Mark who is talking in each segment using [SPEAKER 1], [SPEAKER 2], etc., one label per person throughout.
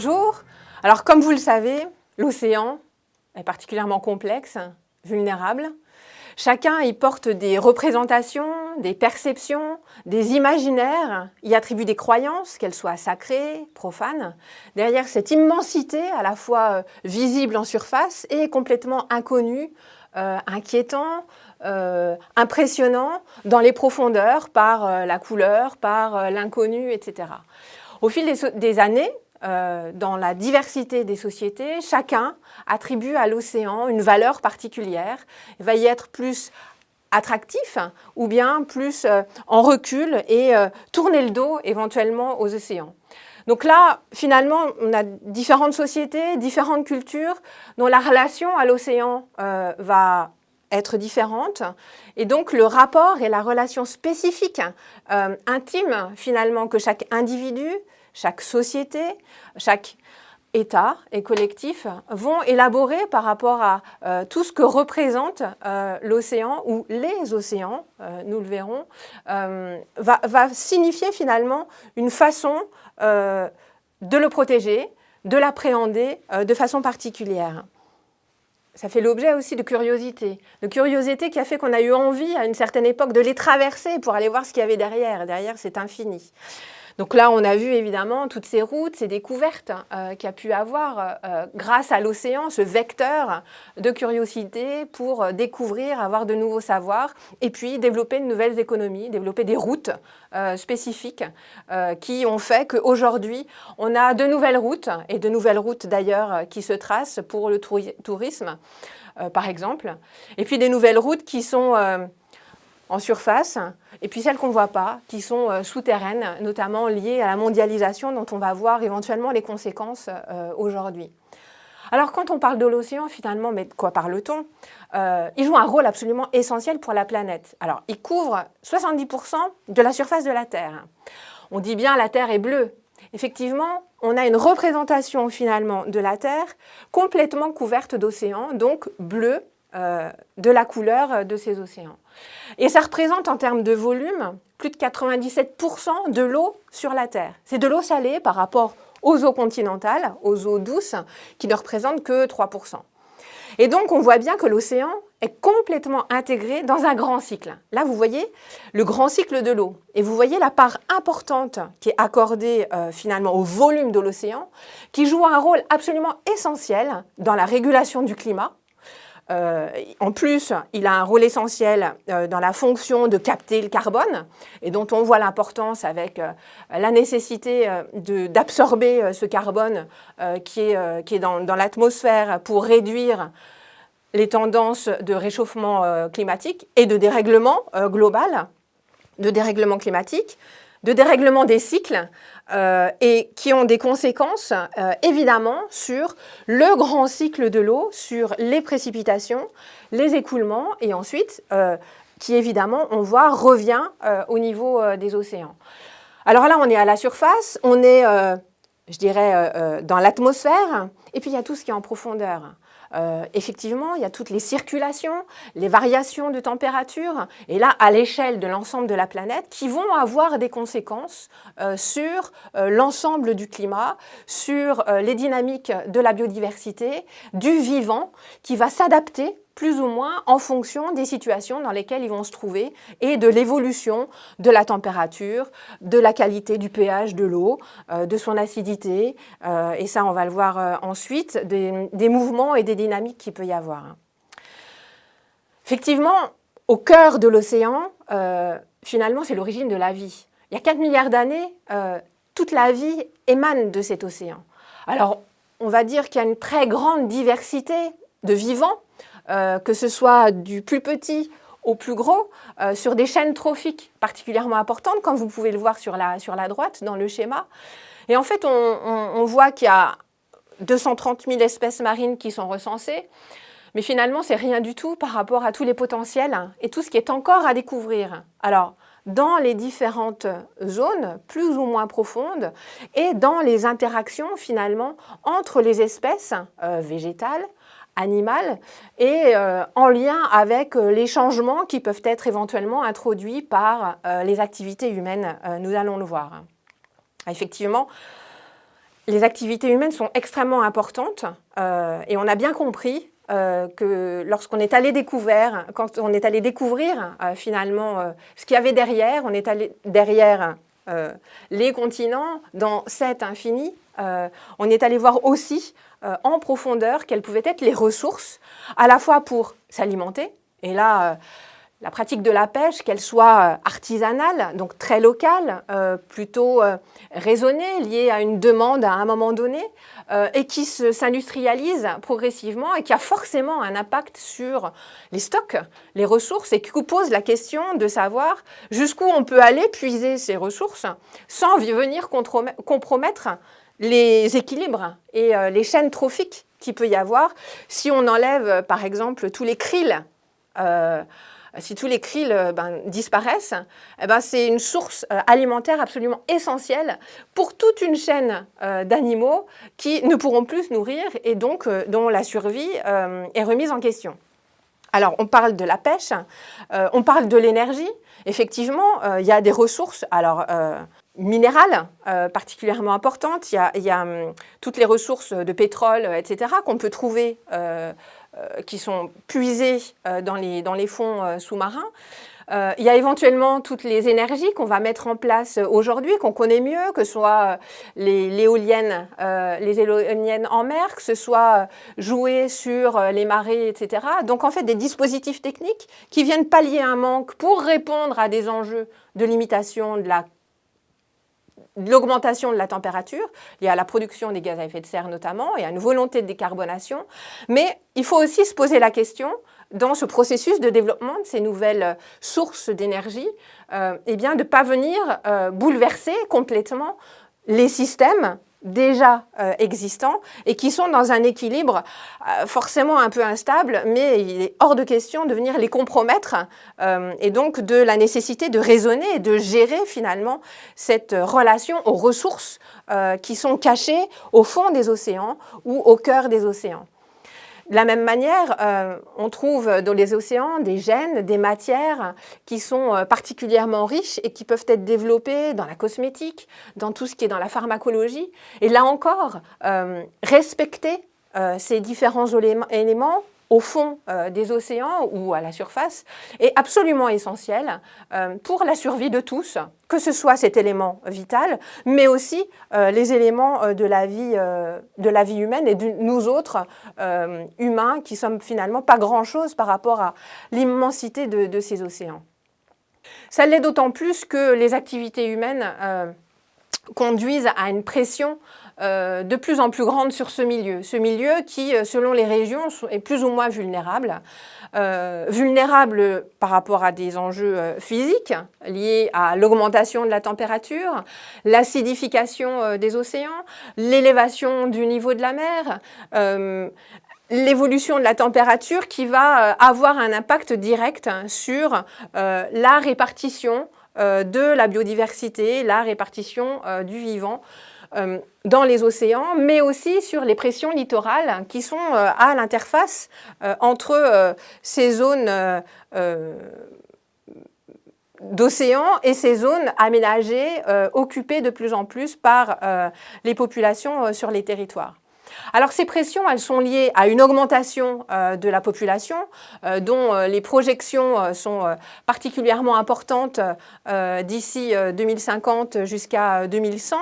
[SPEAKER 1] Bonjour. Alors comme vous le savez, l'océan est particulièrement complexe, vulnérable. Chacun y porte des représentations, des perceptions, des imaginaires, y attribue des croyances, qu'elles soient sacrées, profanes. Derrière cette immensité, à la fois euh, visible en surface et complètement inconnue, euh, inquiétant, euh, impressionnant dans les profondeurs par la couleur, par l'inconnu, etc. Au fil des années, euh, dans la diversité des sociétés, chacun attribue à l'océan une valeur particulière, va y être plus attractif ou bien plus euh, en recul et euh, tourner le dos éventuellement aux océans. Donc là, finalement, on a différentes sociétés, différentes cultures dont la relation à l'océan va être différente. Et donc, le rapport et la relation spécifique, intime, finalement, que chaque individu, chaque société, chaque État et collectif vont élaborer par rapport à euh, tout ce que représente euh, l'océan ou les océans, euh, nous le verrons, va, va, signifier finalement une façon de le protéger, de l'appréhender de façon particulière. Ça fait l'objet aussi de curiosité, de curiosité qui a fait qu'on a eu envie à une certaine époque de les traverser pour aller voir ce qu'il y avait derrière. Derrière, c'est infini. Donc là, on a vu évidemment toutes ces routes, ces découvertes euh, a pu avoir euh, grâce à l'océan, ce vecteur de curiosité pour découvrir, avoir de nouveaux savoirs et puis développer de nouvelles économies, développer des routes euh, spécifiques qui ont fait qu'aujourd'hui, on a de nouvelles routes et de nouvelles routes d'ailleurs qui se tracent pour le tourisme, par exemple, et puis des nouvelles routes qui sont en surface, et puis celles qu'on ne voit pas, qui sont euh, souterraines, notamment liées à la mondialisation dont on va voir éventuellement les conséquences euh, aujourd'hui. Alors quand on parle de l'océan, finalement, mais de quoi parle-t-on? Euh, Il joue un rôle absolument essentiel pour la planète. Alors, il couvre 70% de la surface de la Terre. On dit bien la Terre est bleue. Effectivement, on a une représentation finalement de la Terre complètement couverte d'océans, donc bleu, euh, de la couleur de ces océans. Et ça représente en termes de volume plus de 97% de l'eau sur la Terre. C'est de l'eau salée par rapport aux eaux continentales, aux eaux douces, qui ne représentent que 3%. Et donc on voit bien que l'océan est complètement intégré dans un grand cycle. Là, vous voyez le grand cycle de l'eau. Et vous voyez la part importante qui est accordée euh, finalement au volume de l'océan, qui joue un rôle absolument essentiel dans la régulation du climat, euh, en plus, il a un rôle essentiel euh, dans la fonction de capter le carbone et dont on voit l'importance avec euh, la nécessité d'absorber ce carbone qui est, dans, dans l'atmosphère pour réduire les tendances de réchauffement climatique et de dérèglement global, de dérèglement climatique de dérèglement des cycles euh, et qui ont des conséquences euh, évidemment sur le grand cycle de l'eau, sur les précipitations, les écoulements et ensuite euh, qui évidemment on voit revient au niveau des océans. Alors là on est à la surface, on est je dirais dans l'atmosphère et puis il y a tout ce qui est en profondeur. Euh, effectivement, il y a toutes les circulations, les variations de température, et là, à l'échelle de l'ensemble de la planète, qui vont avoir des conséquences euh, sur euh, l'ensemble du climat, sur les dynamiques de la biodiversité, du vivant, qui va s'adapter plus ou moins en fonction des situations dans lesquelles ils vont se trouver et de l'évolution de la température, de la qualité du pH de l'eau, euh, de son acidité, euh, et ça on va le voir euh, ensuite, des, mouvements et des dynamiques qu'il peut y avoir. Effectivement, au cœur de l'océan, finalement c'est l'origine de la vie. Il y a 4 milliards d'années, toute la vie émane de cet océan. Alors, on va dire qu'il y a une très grande diversité de vivants, euh, que ce soit du plus petit au plus gros, euh, sur des chaînes trophiques particulièrement importantes, comme vous pouvez le voir sur la, sur la droite dans le schéma. Et en fait, on, voit qu'il y a 230 000 espèces marines qui sont recensées, mais finalement, c'est rien du tout par rapport à tous les potentiels et tout ce qui est encore à découvrir. Alors, dans les différentes zones, plus ou moins profondes, et dans les interactions finalement entre les espèces euh, végétales, animal et euh, en lien avec euh, les changements qui peuvent être éventuellement introduits par euh, les activités humaines. nous allons le voir. Effectivement, les activités humaines sont extrêmement importantes et on a bien compris que lorsqu'on est allé découvrir, quand on est allé découvrir finalement ce qu'il y avait derrière, on est allé derrière les continents dans cet infini, on est allé voir aussi en profondeur quelles pouvaient être les ressources, à la fois pour s'alimenter, et là, la pratique de la pêche, qu'elle soit euh, artisanale, donc très locale, euh, plutôt euh, raisonnée, liée à une demande à un moment donné, et qui s'industrialise progressivement et qui a forcément un impact sur les stocks, les ressources, et qui pose la question de savoir jusqu'où on peut aller puiser ces ressources sans venir compromettre les équilibres et les chaînes trophiques qu'il peut y avoir. Si on enlève, par exemple, tous les krills si tous les krill euh, ben, disparaissent, eh ben, c'est une source euh, alimentaire absolument essentielle pour toute une chaîne euh, d'animaux qui ne pourront plus se nourrir et donc dont la survie est remise en question. Alors, on parle de la pêche, on parle de l'énergie. Effectivement, il y a des ressources alors, minérales particulièrement importantes. Il y a, hum, toutes les ressources de pétrole, etc., qu'on peut trouver qui sont puisés euh, dans les, dans les fonds euh, sous-marins. il y a éventuellement toutes les énergies qu'on va mettre en place aujourd'hui, qu'on connaît mieux, que ce soit les, éoliennes, les éoliennes en mer, que ce soit jouer sur les marées, etc. Donc en fait des dispositifs techniques qui viennent pallier un manque pour répondre à des enjeux de limitation de la l'augmentation de la température, liée à la production des gaz à effet de serre notamment, et à une volonté de décarbonation. Mais il faut aussi se poser la question, dans ce processus de développement de ces nouvelles sources d'énergie, euh, eh bien de ne pas venir euh, bouleverser complètement les systèmes déjà euh, existants et qui sont dans un équilibre euh, forcément un peu instable, mais il est hors de question de venir les compromettre euh, et donc de la nécessité de raisonner et de gérer finalement cette relation aux ressources qui sont cachées au fond des océans ou au cœur des océans. De la même manière, euh, on trouve dans les océans des gènes, des matières qui sont euh, particulièrement riches et qui peuvent être développées dans la cosmétique, dans tout ce qui est dans la pharmacologie. Et là encore, euh, respecter ces différents éléments au fond euh, des océans ou à la surface est absolument essentiel euh, pour la survie de tous, que ce soit cet élément vital, mais aussi euh, les éléments de, la vie, de la vie humaine et de nous autres humains qui sommes finalement pas grand-chose par rapport à l'immensité de, ces océans. Ça l'est d'autant plus que les activités humaines conduisent à une pression euh, de plus en plus grande sur ce milieu. Ce milieu qui, euh, selon les régions, est plus ou moins vulnérable. Euh, vulnérable par rapport à des enjeux physiques liés à l'augmentation de la température, l'acidification des océans, l'élévation du niveau de la mer, l'évolution de la température qui va avoir un impact direct sur la répartition de la biodiversité, la répartition du vivant euh, dans les océans, mais aussi sur les pressions littorales qui sont euh, à l'interface euh, entre ces zones d'océan et ces zones aménagées, occupées de plus en plus par les populations sur les territoires. Alors ces pressions, elles sont liées à une augmentation de la population dont les projections sont particulièrement importantes d'ici 2050 jusqu'à 2100.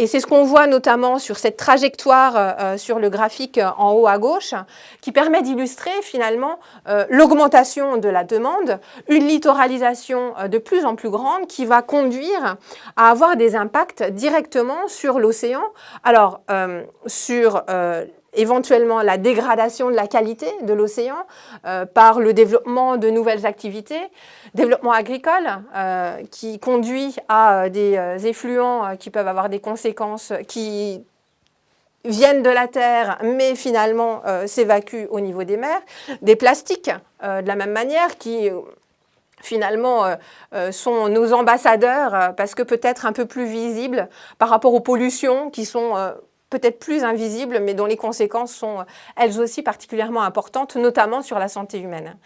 [SPEAKER 1] Et c'est ce qu'on voit notamment sur cette trajectoire euh, euh, sur le graphique euh, en haut à gauche, qui permet d'illustrer finalement l'augmentation de la demande, une littoralisation de plus en plus grande qui va conduire à avoir des impacts directement sur l'océan. Alors, sur éventuellement la dégradation de la qualité de l'océan euh, par le développement de nouvelles activités, développement agricole euh, qui conduit à euh, des effluents qui peuvent avoir des conséquences qui viennent de la terre mais finalement s'évacuent au niveau des mers, des plastiques de la même manière qui finalement sont nos ambassadeurs parce que peut-être un peu plus visibles par rapport aux pollutions qui sont peut-être plus invisibles, mais dont les conséquences sont elles aussi particulièrement importantes, notamment sur la santé humaine.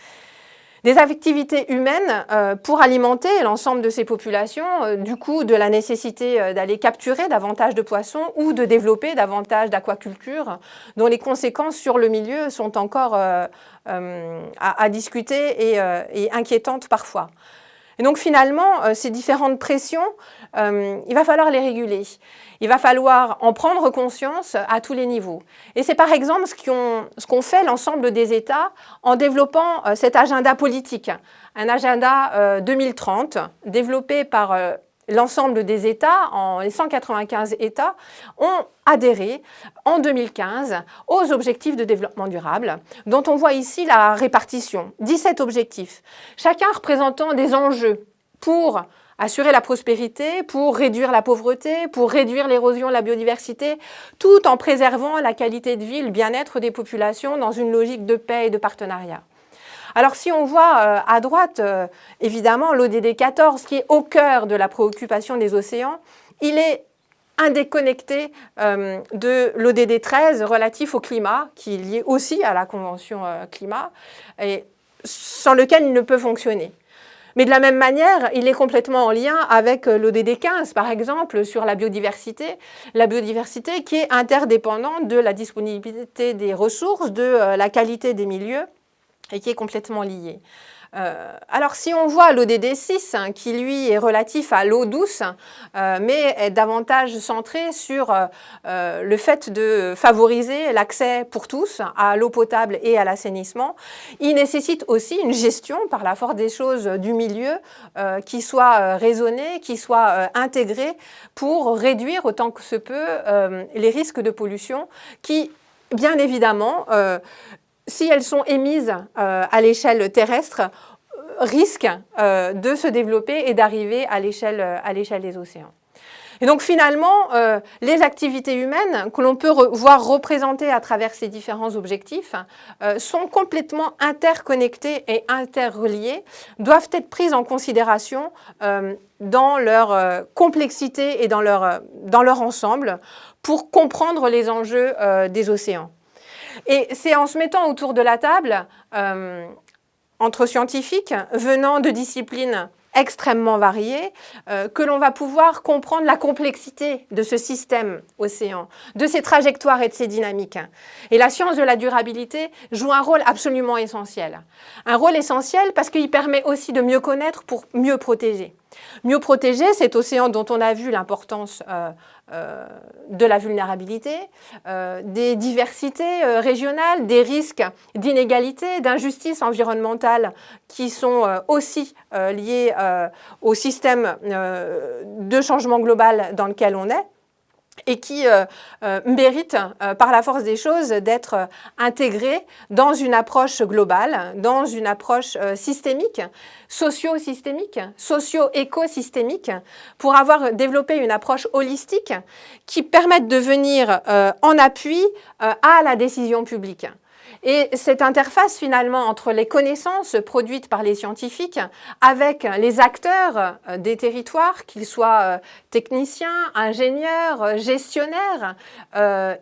[SPEAKER 1] Des activités humaines euh, pour alimenter l'ensemble de ces populations, euh, du coup de la nécessité euh, d'aller capturer davantage de poissons ou de développer davantage d'aquaculture, dont les conséquences sur le milieu sont encore à, discuter et inquiétantes parfois. Et donc finalement, euh, ces différentes pressions, euh, il va falloir les réguler. Il va falloir en prendre conscience à tous les niveaux. Et c'est par exemple ce qu'ont fait l'ensemble des États en développant euh, cet agenda politique, un agenda 2030 développé par l'ensemble des États, en, les 195 États, ont adhéré en 2015 aux objectifs de développement durable, dont on voit ici la répartition. 17 objectifs, chacun représentant des enjeux pour assurer la prospérité, pour réduire la pauvreté, pour réduire l'érosion de la biodiversité, tout en préservant la qualité de vie, le bien-être des populations dans une logique de paix et de partenariat. Alors si on voit euh, à droite, euh, évidemment, l'ODD 14 qui est au cœur de la préoccupation des océans, il est indéconnecté euh, de l'ODD 13 relatif au climat, qui est lié aussi à la Convention climat, sans lequel il ne peut fonctionner. Mais de la même manière, il est complètement en lien avec l'ODD 15, par exemple, sur la biodiversité. La biodiversité qui est interdépendante de la disponibilité des ressources, de la qualité des milieux et qui est complètement lié. Euh, alors si on voit l'ODD 6 hein, qui lui est relatif à l'eau douce euh, mais est davantage centré sur euh, le fait de favoriser l'accès pour tous à l'eau potable et à l'assainissement, il nécessite aussi une gestion par la force des choses du milieu qui soit raisonnée, qui soit intégrée pour réduire autant que se peut les risques de pollution qui bien évidemment si elles sont émises euh, à l'échelle terrestre, euh, risquent euh, de se développer et d'arriver à l'échelle des océans. Et donc finalement, les activités humaines que l'on peut voir représentées à travers ces différents objectifs sont complètement interconnectées et interreliées, doivent être prises en considération dans leur complexité et dans leur, dans leur ensemble pour comprendre les enjeux des océans. Et c'est en se mettant autour de la table, euh, entre scientifiques venant de disciplines extrêmement variées, euh, que l'on va pouvoir comprendre la complexité de ce système océan, de ses trajectoires et de ses dynamiques. Et la science de la durabilité joue un rôle absolument essentiel. Un rôle essentiel parce qu'il permet aussi de mieux connaître pour mieux protéger. Mieux protéger cet océan dont on a vu l'importance euh, euh, de la vulnérabilité, euh, des diversités régionales, des risques d'inégalité, d'injustice environnementale qui sont aussi liés au système de changement global dans lequel on est et qui euh, euh, mérite, euh, par la force des choses, d'être intégré dans une approche globale, dans une approche systémique, socio-systémique, socio-écosystémique, pour avoir développé une approche holistique qui permette de venir en appui à la décision publique. Et cette interface finalement entre les connaissances produites par les scientifiques avec les acteurs euh, des territoires, qu'ils soient euh, techniciens, ingénieurs, euh, gestionnaires,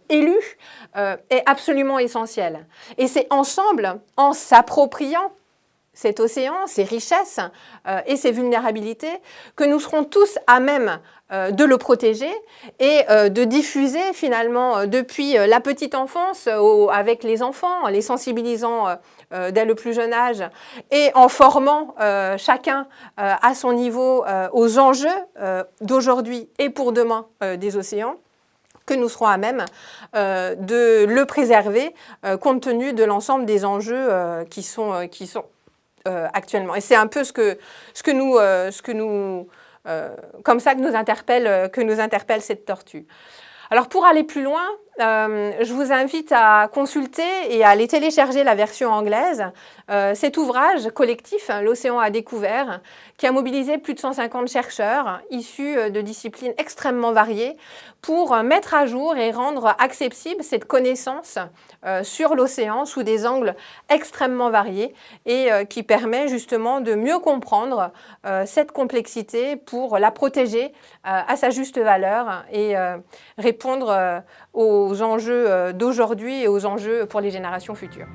[SPEAKER 1] élus, est absolument essentielle. Et c'est ensemble, en s'appropriant cet océan, ses richesses et ses vulnérabilités, que nous serons tous à même euh, de le protéger et euh, de diffuser finalement euh, depuis la petite enfance avec les enfants, les sensibilisant dès le plus jeune âge et en formant chacun à son niveau aux enjeux d'aujourd'hui et pour demain des océans que nous serons à même de le préserver compte tenu de l'ensemble des enjeux qui sont actuellement. Et c'est un peu ce que, ce que nous, ce que nous euh, comme ça que nous, interpelle, euh, que nous interpelle cette tortue. Alors pour aller plus loin, euh, je vous invite à consulter et à aller télécharger la version anglaise. cet ouvrage collectif, L'océan à découvert, qui a mobilisé plus de 150 chercheurs issus de disciplines extrêmement variées pour mettre à jour et rendre accessible cette connaissance euh, sur l'océan sous des angles extrêmement variés et euh, qui permet justement de mieux comprendre euh, cette complexité pour la protéger à sa juste valeur et répondre aux enjeux d'aujourd'hui et aux enjeux pour les générations futures.